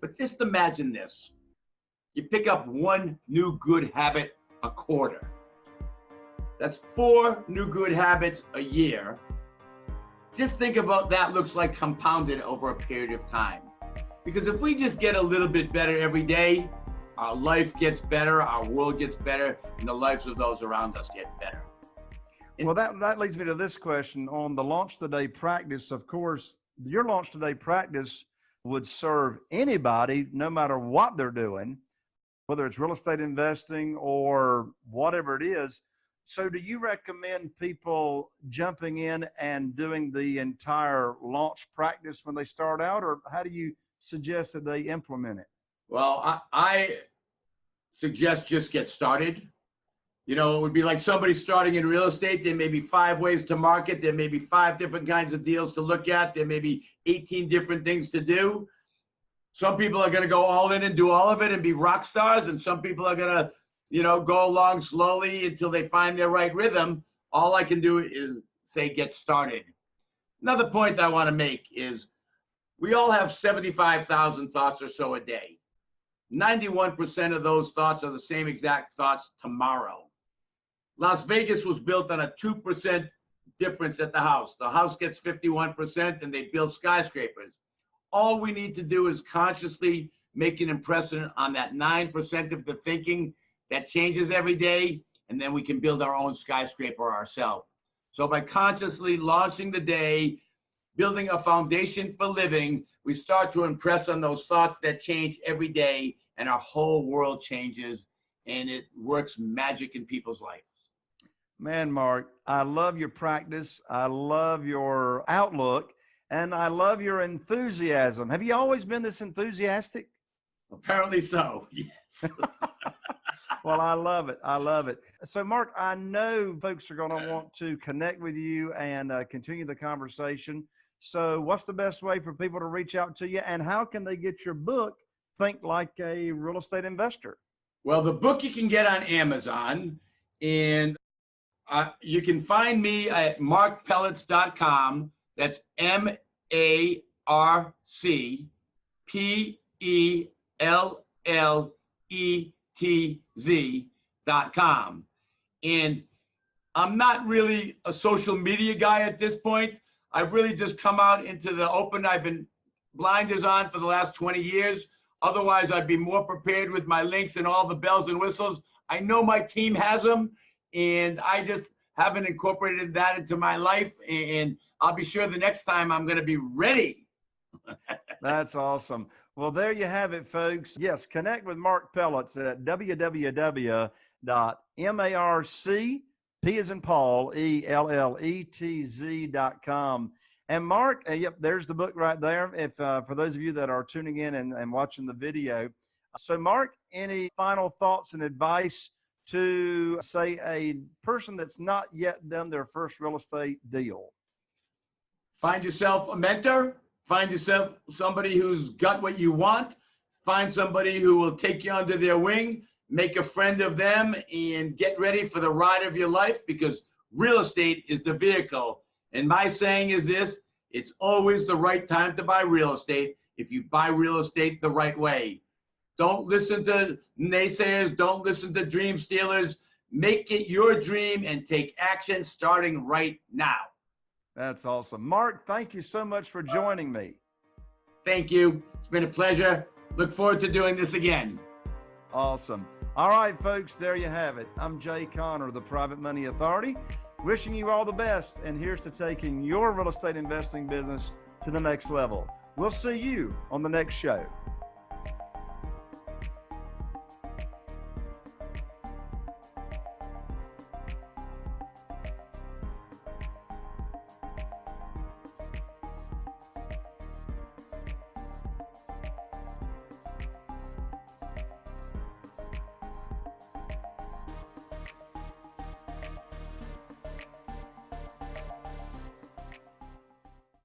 But just imagine this. You pick up one new good habit a quarter. That's four new good habits a year. Just think about that looks like compounded over a period of time. Because if we just get a little bit better every day, our life gets better, our world gets better, and the lives of those around us get better. Well, that, that leads me to this question on the launch today practice. Of course, your launch today practice would serve anybody, no matter what they're doing, whether it's real estate investing or whatever it is. So, do you recommend people jumping in and doing the entire launch practice when they start out, or how do you suggest that they implement it? Well, I, I suggest just get started. You know, it would be like somebody starting in real estate. There may be five ways to market. There may be five different kinds of deals to look at. There may be 18 different things to do. Some people are going to go all in and do all of it and be rock stars. And some people are going to, you know, go along slowly until they find their right rhythm. All I can do is say, get started. Another point I want to make is we all have 75,000 thoughts or so a day. 91% of those thoughts are the same exact thoughts tomorrow. Las Vegas was built on a 2% difference at the house. The house gets 51% and they build skyscrapers. All we need to do is consciously make an impression on that 9% of the thinking that changes every day, and then we can build our own skyscraper ourselves. So by consciously launching the day, building a foundation for living, we start to impress on those thoughts that change every day, and our whole world changes, and it works magic in people's lives. Man, Mark, I love your practice. I love your outlook and I love your enthusiasm. Have you always been this enthusiastic? Apparently so. Yes. well, I love it. I love it. So, Mark, I know folks are going to want to connect with you and uh, continue the conversation. So, what's the best way for people to reach out to you, and how can they get your book, Think Like a Real Estate Investor? Well, the book you can get on Amazon, and uh, you can find me at marcpelletz.com. That's M A R C P E L L E T Z.com. And I'm not really a social media guy at this point. I've really just come out into the open. I've been blinders on for the last 20 years. Otherwise, I'd be more prepared with my links and all the bells and whistles. I know my team has them and I just haven't incorporated that into my life. And I'll be sure the next time I'm going to be ready. That's awesome. Well, there you have it, folks. Yes, connect with Marc Pelletz at www.marc, P as in Paul, E L L E T Z.com. And Mark, uh, yep, there's the book right there. If uh, for those of you that are tuning in and, and watching the video. So, Mark, any final thoughts and advice to say a person that's not yet done their first real estate deal? Find yourself a mentor, find yourself somebody who's got what you want, find somebody who will take you under their wing, make a friend of them, and get ready for the ride of your life because real estate is the vehicle. And my saying is this it's always the right time to buy real estate if you buy real estate the right way. Don't listen to naysayers. Don't listen to dream stealers. Make it your dream and take action starting right now. That's awesome. Mark, thank you so much for joining me. Thank you. It's been a pleasure. Look forward to doing this again. Awesome. All right, folks, there you have it. I'm Jay Conner, the Private Money Authority, wishing you all the best. And here's to taking your real estate investing business to the next level. We'll see you on the next show.